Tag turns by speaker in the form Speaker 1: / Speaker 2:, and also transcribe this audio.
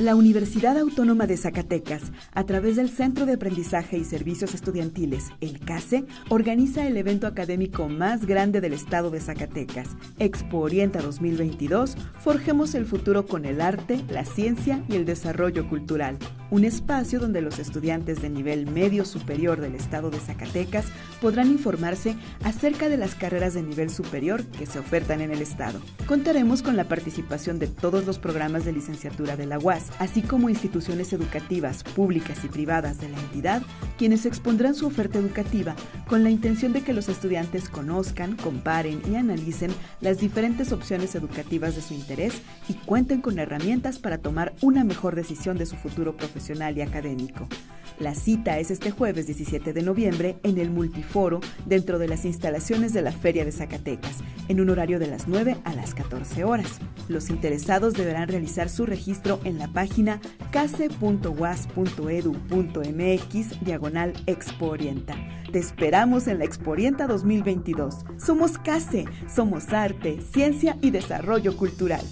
Speaker 1: La Universidad Autónoma de Zacatecas, a través del Centro de Aprendizaje y Servicios Estudiantiles, el CASE, organiza el evento académico más grande del estado de Zacatecas, Expo Orienta 2022, Forjemos el futuro con el arte, la ciencia y el desarrollo cultural un espacio donde los estudiantes de nivel medio superior del estado de Zacatecas podrán informarse acerca de las carreras de nivel superior que se ofertan en el estado. Contaremos con la participación de todos los programas de licenciatura de la UAS, así como instituciones educativas públicas y privadas de la entidad, quienes expondrán su oferta educativa con la intención de que los estudiantes conozcan, comparen y analicen las diferentes opciones educativas de su interés y cuenten con herramientas para tomar una mejor decisión de su futuro profesional y académico. La cita es este jueves 17 de noviembre en el Multiforo dentro de las instalaciones de la Feria de Zacatecas, en un horario de las 9 a las 14 horas. Los interesados deberán realizar su registro en la página case.was.edu.mx diagonal Expo Orienta. Te esperamos en la Expo Orienta 2022. Somos CASE, somos arte, ciencia y desarrollo cultural.